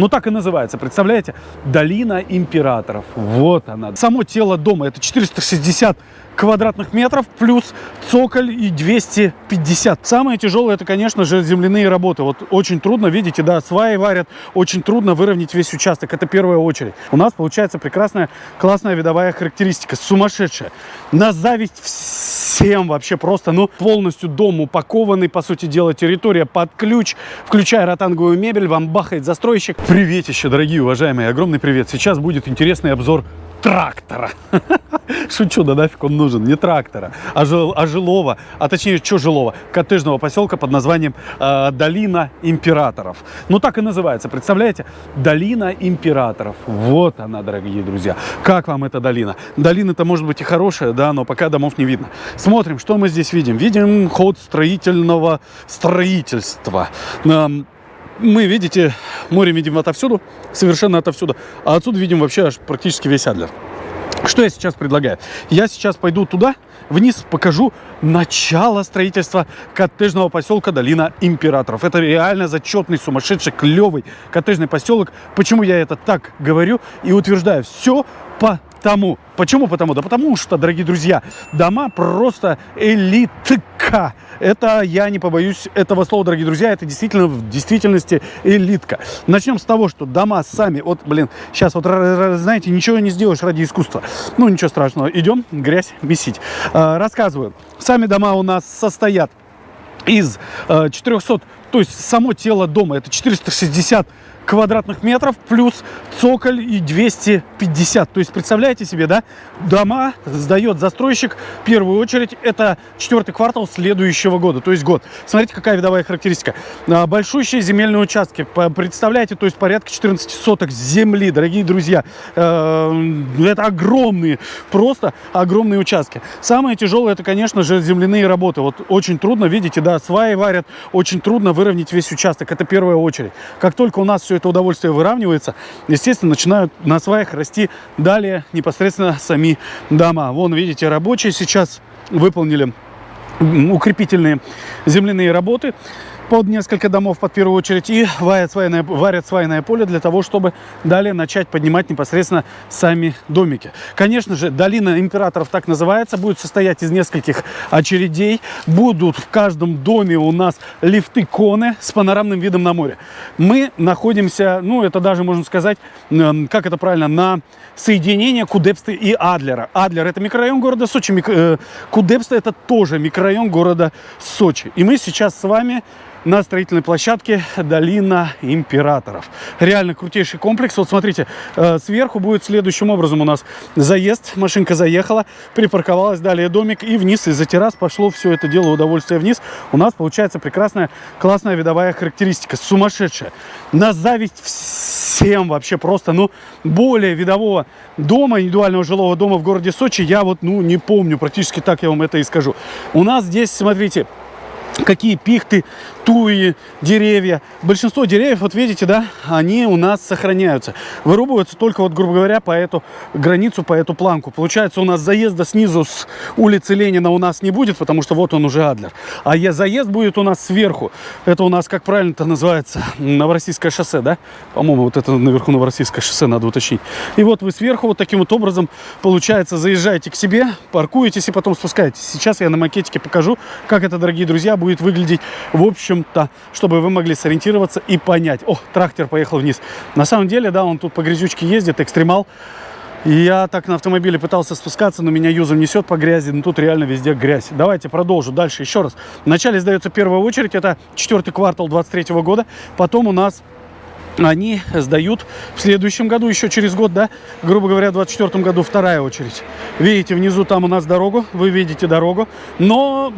Ну, так и называется, представляете? Долина императоров. Вот она. Само тело дома, это 460 квадратных метров плюс цоколь и 250. Самое тяжелое это, конечно же, земляные работы. Вот очень трудно, видите, да, сваи варят, очень трудно выровнять весь участок. Это первая очередь. У нас получается прекрасная, классная видовая характеристика, сумасшедшая. На зависть всем вообще просто, ну, полностью дом упакованный, по сути дела, территория под ключ, включая ротанговую мебель, вам бахает застройщик. Приветище, дорогие уважаемые, огромный привет. Сейчас будет интересный обзор трактора. Шучу, да нафиг он нужен. Не трактора, а, жил, а жилого, а точнее, что жилого? Коттеджного поселка под названием э, Долина Императоров. Ну, так и называется, представляете? Долина Императоров. Вот она, дорогие друзья. Как вам эта долина? Долина-то может быть и хорошая, да, но пока домов не видно. Смотрим, что мы здесь видим. Видим ход строительного строительства. Эм, мы, видите, море видим отовсюду, совершенно отовсюду, а отсюда видим вообще аж практически весь Адлер. Что я сейчас предлагаю? Я сейчас пойду туда, вниз, покажу начало строительства коттеджного поселка Долина Императоров. Это реально зачетный, сумасшедший, клевый коттеджный поселок. Почему я это так говорю и утверждаю? Все потому. Почему потому? Да потому что, дорогие друзья, дома просто элитка. Это, я не побоюсь этого слова, дорогие друзья, это действительно в действительности элитка. Начнем с того, что дома сами, вот, блин, сейчас вот, знаете, ничего не сделаешь ради искусства. Ну, ничего страшного, идем грязь месить. А, рассказываю. Сами дома у нас состоят из 400, э, то есть само тело дома, это 460 квадратных метров плюс цоколь и 250. То есть, представляете себе, да, дома сдает застройщик в первую очередь. Это четвертый квартал следующего года, то есть год. Смотрите, какая видовая характеристика. А, большущие земельные участки. Представляете, то есть порядка 14 соток земли, дорогие друзья. Э, это огромные, просто огромные участки. Самое тяжелое, это, конечно же, земляные работы. Вот очень трудно, видите, да, сваи варят, очень трудно выровнять весь участок. Это первая очередь. Как только у нас все это удовольствие выравнивается, естественно, начинают на сваях расти далее непосредственно сами дома. Вон, видите, рабочие сейчас выполнили укрепительные земляные работы под несколько домов под первую очередь и варят свайное, варят свайное поле для того, чтобы далее начать поднимать непосредственно сами домики. Конечно же, долина императоров так называется, будет состоять из нескольких очередей. Будут в каждом доме у нас лифты-коны с панорамным видом на море. Мы находимся, ну это даже можно сказать, как это правильно, на соединение Кудепста и Адлера. Адлер это микрорайон города Сочи, э, Кудепста это тоже микрорайон города Сочи. И мы сейчас с вами на строительной площадке Долина Императоров. Реально крутейший комплекс. Вот смотрите, э, сверху будет следующим образом у нас заезд. Машинка заехала, припарковалась, далее домик и вниз из-за террас пошло все это дело удовольствие вниз. У нас получается прекрасная, классная видовая характеристика, сумасшедшая. На зависть всем вообще просто, ну, более видового дома, индивидуального жилого дома в городе Сочи я вот, ну, не помню, практически так я вам это и скажу. У нас здесь, смотрите, какие пихты, туи, деревья. Большинство деревьев, вот видите, да, они у нас сохраняются. Вырубываются только, вот, грубо говоря, по эту границу, по эту планку. Получается, у нас заезда снизу с улицы Ленина у нас не будет, потому что вот он уже Адлер. А заезд будет у нас сверху. Это у нас, как правильно-то называется, Новороссийское шоссе, да? По-моему, вот это наверху Новороссийское шоссе, надо уточнить. И вот вы сверху вот таким вот образом, получается, заезжаете к себе, паркуетесь и потом спускаетесь. Сейчас я на макетике покажу, как это, дорогие друзья, будет выглядеть в общем-то, чтобы вы могли сориентироваться и понять. О, трактор поехал вниз. На самом деле, да, он тут по грязючке ездит, экстремал. Я так на автомобиле пытался спускаться, но меня юзом несет по грязи, но тут реально везде грязь. Давайте продолжу дальше еще раз. Вначале сдается первая очередь, это четвертый квартал 23 года. Потом у нас они сдают в следующем году, еще через год, да, грубо говоря, в 24 году вторая очередь. Видите, внизу там у нас дорогу, вы видите дорогу, но,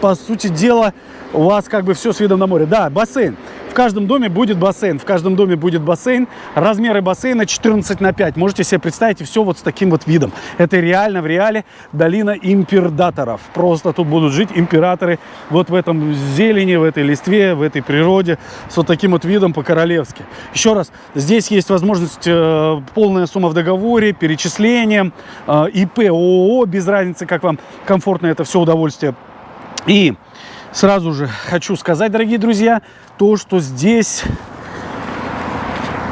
по сути дела, у вас как бы все с видом на море. Да, бассейн каждом доме будет бассейн. В каждом доме будет бассейн. Размеры бассейна 14 на 5. Можете себе представить, и все вот с таким вот видом. Это реально в реале долина императоров. Просто тут будут жить императоры вот в этом зелени, в этой листве, в этой природе. С вот таким вот видом по-королевски. Еще раз, здесь есть возможность э, полная сумма в договоре, перечислением, э, ИП, ООО, без разницы, как вам комфортно это все удовольствие. И сразу же хочу сказать, дорогие друзья, то, что здесь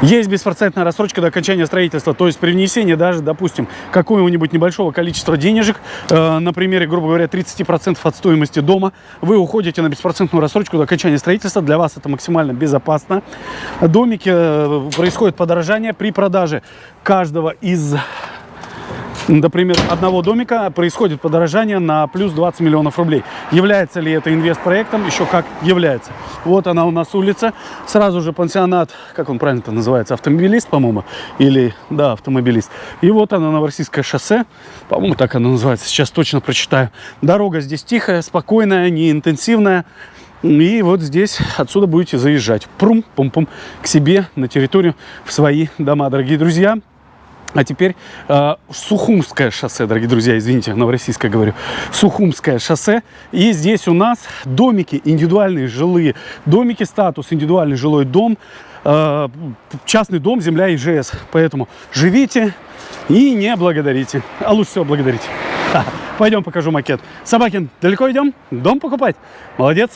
Есть беспроцентная рассрочка до окончания строительства, то есть при внесении даже, допустим, какого-нибудь небольшого количества денежек, э, на примере, грубо говоря, 30% от стоимости дома, вы уходите на беспроцентную рассрочку до окончания строительства. Для вас это максимально безопасно. Домики э, происходит подорожание при продаже каждого из например, одного домика происходит подорожание на плюс 20 миллионов рублей. Является ли это инвестпроектом? Еще как является. Вот она у нас улица. Сразу же пансионат, как он правильно называется, автомобилист, по-моему, или, да, автомобилист. И вот оно, Новороссийское шоссе, по-моему, так оно называется, сейчас точно прочитаю. Дорога здесь тихая, спокойная, не интенсивная. И вот здесь отсюда будете заезжать. Прум, пум-пум, к себе на территорию, в свои дома, дорогие друзья. А теперь э, Сухумское шоссе, дорогие друзья, извините, Новороссийское говорю. Сухумское шоссе. И здесь у нас домики, индивидуальные жилые домики, статус индивидуальный жилой дом, э, частный дом, земля ИЖС. Поэтому живите и не благодарите. А лучше всего благодарите. Пойдем покажу макет. Собакин, далеко идем? Дом покупать? Молодец.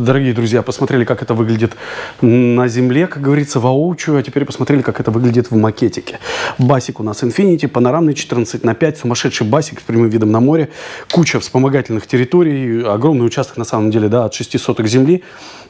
Дорогие друзья, посмотрели, как это выглядит на земле, как говорится, воочию, а теперь посмотрели, как это выглядит в макетике. Басик у нас Infinity, панорамный 14 на 5, сумасшедший басик с прямым видом на море, куча вспомогательных территорий, огромный участок на самом деле, да, от 6 соток земли.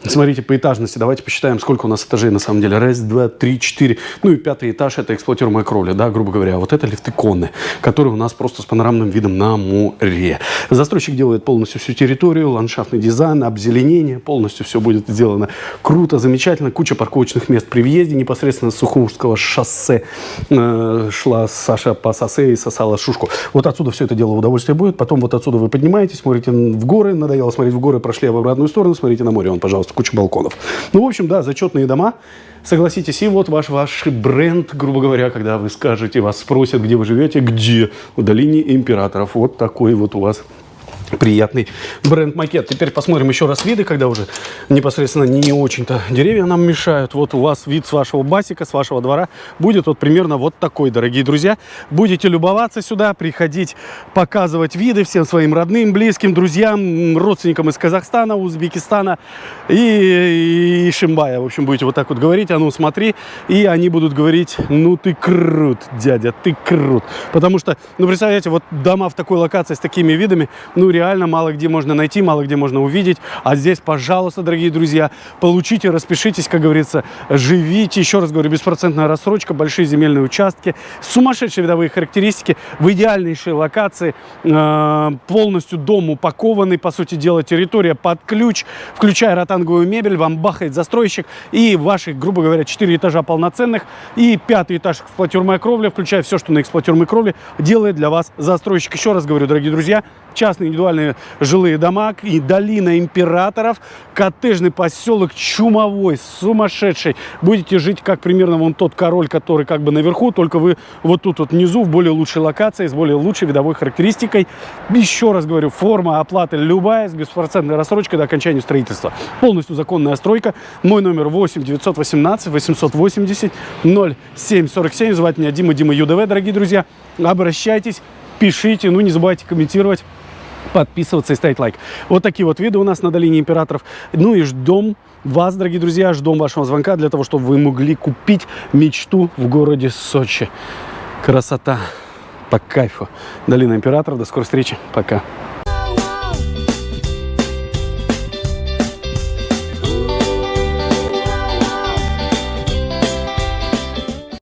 Смотрите, по этажности, давайте посчитаем, сколько у нас этажей на самом деле. Раз, два, три, четыре. Ну и пятый этаж это эксплуатируемая кровля, да, грубо говоря. Вот это лифты конны, которые у нас просто с панорамным видом на море. Застройщик делает полностью всю территорию, ландшафтный дизайн, обзеленение, полностью все будет сделано круто, замечательно. Куча парковочных мест при въезде непосредственно с Сухумского шоссе э, шла Саша по шоссе и сосала шушку. Вот отсюда все это дело удовольствие будет. Потом вот отсюда вы поднимаетесь, смотрите в горы, надоело смотреть в горы, прошли в обратную сторону, смотрите на море, он, пожалуйста, куча балконов. Ну, в общем, да, зачетные дома. Согласитесь, и вот ваш, ваш бренд, грубо говоря, когда вы скажете, вас спросят, где вы живете, где? В долине императоров. Вот такой вот у вас приятный бренд-макет. Теперь посмотрим еще раз виды, когда уже непосредственно не очень-то деревья нам мешают. Вот у вас вид с вашего басика, с вашего двора будет вот примерно вот такой, дорогие друзья. Будете любоваться сюда, приходить, показывать виды всем своим родным, близким, друзьям, родственникам из Казахстана, Узбекистана и, и Шимбая. В общем, будете вот так вот говорить, а ну смотри, и они будут говорить, ну ты крут, дядя, ты крут. Потому что, ну представляете, вот дома в такой локации с такими видами, ну реально реально мало где можно найти, мало где можно увидеть. А здесь, пожалуйста, дорогие друзья, получите, распишитесь, как говорится, живите. Еще раз говорю, беспроцентная рассрочка, большие земельные участки, сумасшедшие видовые характеристики, в идеальнейшей локации, э, полностью дом упакованный, по сути дела, территория под ключ, включая ротанговую мебель, вам бахает застройщик и ваши, грубо говоря, 4 этажа полноценных и пятый этаж эксплуатируемая кровля, включая все, что на эксплуатируемой кровле, делает для вас застройщик. Еще раз говорю, дорогие друзья, частные индивидуальные жилые дома и долина императоров, коттеджный поселок чумовой, сумасшедший. Будете жить как примерно вон тот король, который как бы наверху, только вы вот тут вот внизу в более лучшей локации, с более лучшей видовой характеристикой. Еще раз говорю, форма оплаты любая, с беспроцентной рассрочкой до окончания строительства. Полностью законная стройка. Мой номер 8 918 880 0747. Звать меня Дима, Дима ЮДВ, дорогие друзья. Обращайтесь, пишите, ну не забывайте комментировать подписываться и ставить лайк. Вот такие вот виды у нас на долине императоров. Ну и ждем вас, дорогие друзья, ждем вашего звонка для того, чтобы вы могли купить мечту в городе Сочи. Красота. По кайфу. Долина императоров. До скорой встречи. Пока.